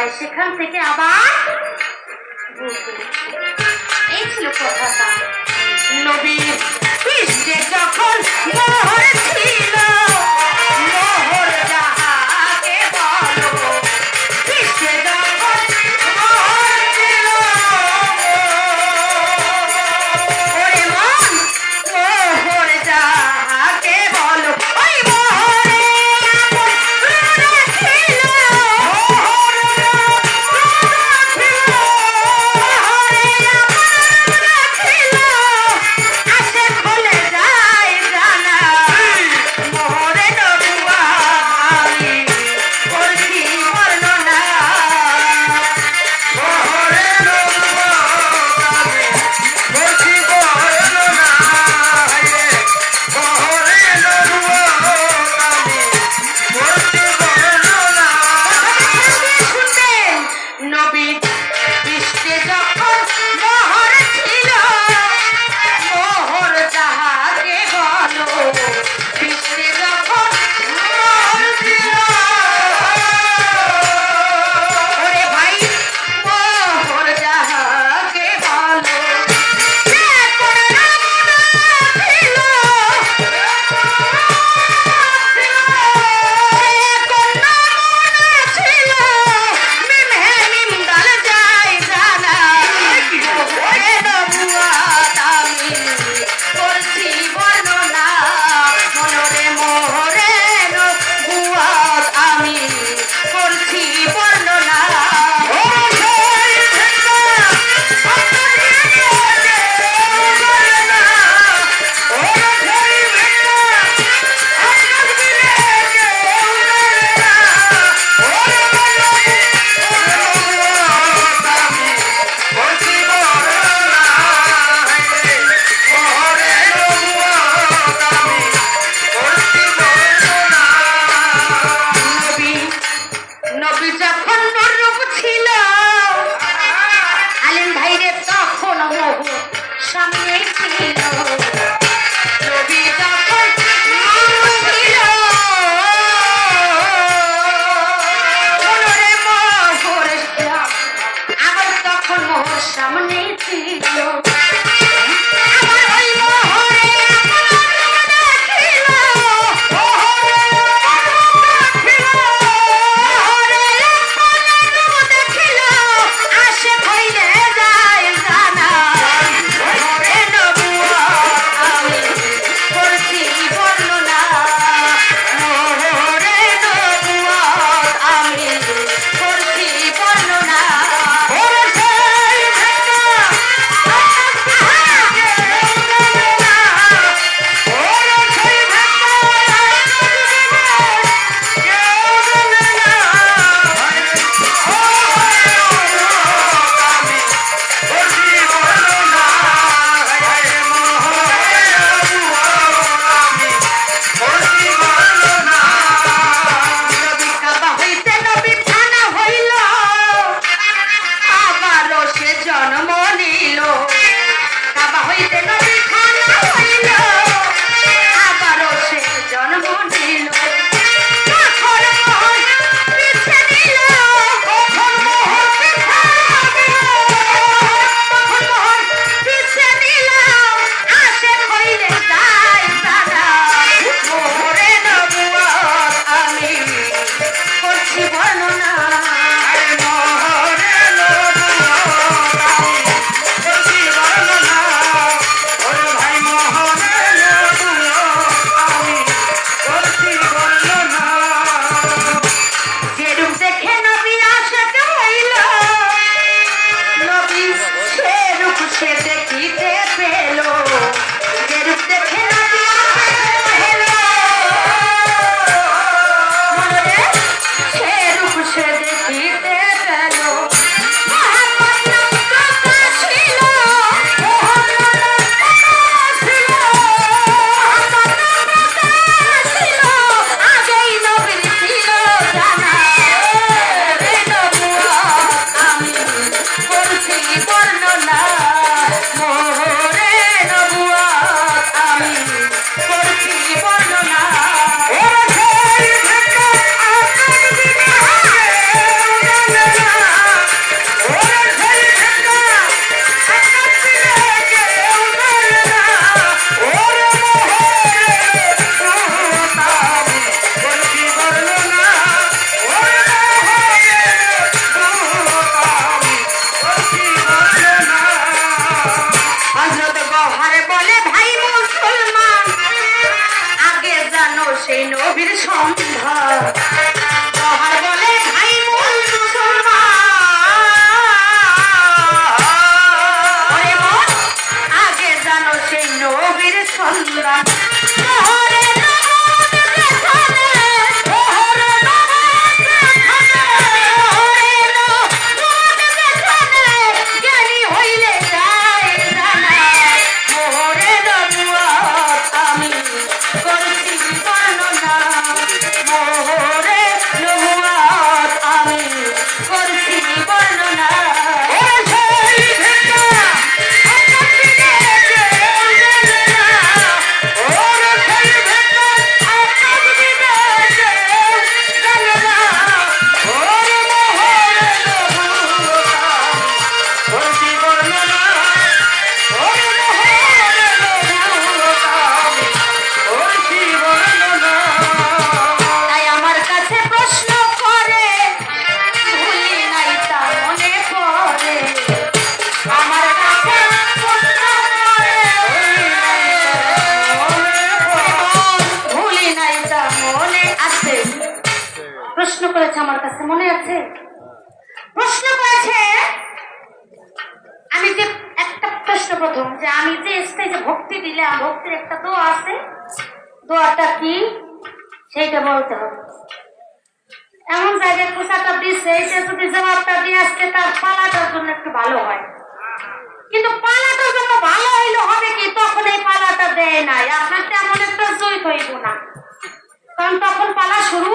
হয় সেখান থেকে আবার এই ছিল কথাটা নবী বিশ্বে যখন ছিল ஆ করেছে আমার কাছে, মনে আছে? প্রশ্ন করেছে, আমি যে একটা প্রশ্ন প্রথম, যে আমি যে স্টেজে ভক্তি দিলাম, ভক্তির একটা দোয়া আছে, দোয়াটা কি? সেইটা বলতে হবে। এমন জায়গায় খোঁচাটা দিচ্ছে এইটা যদি জবাবটা দিয়ে আজকে তার পালাটার জন্য একটু ভালো হয়। কিন্তু পালাটার জন্য ভালো হইলে হবে কি? তখন এই পালাটা দেয় নাই। আপনার তেমন একটা জয় হইব না। কারণ তখন পালা শুরু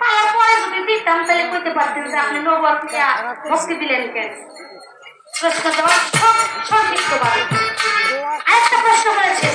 পালার পরে যদি দিতাম তাহলে কইতে পারতেন যে আপনি নবর ভক্তি দিলেন কেন? প্রশ্ন জবাব সব সংক্ষিপ্ত ভাবে আরেকটা প্রশ্ন করেছে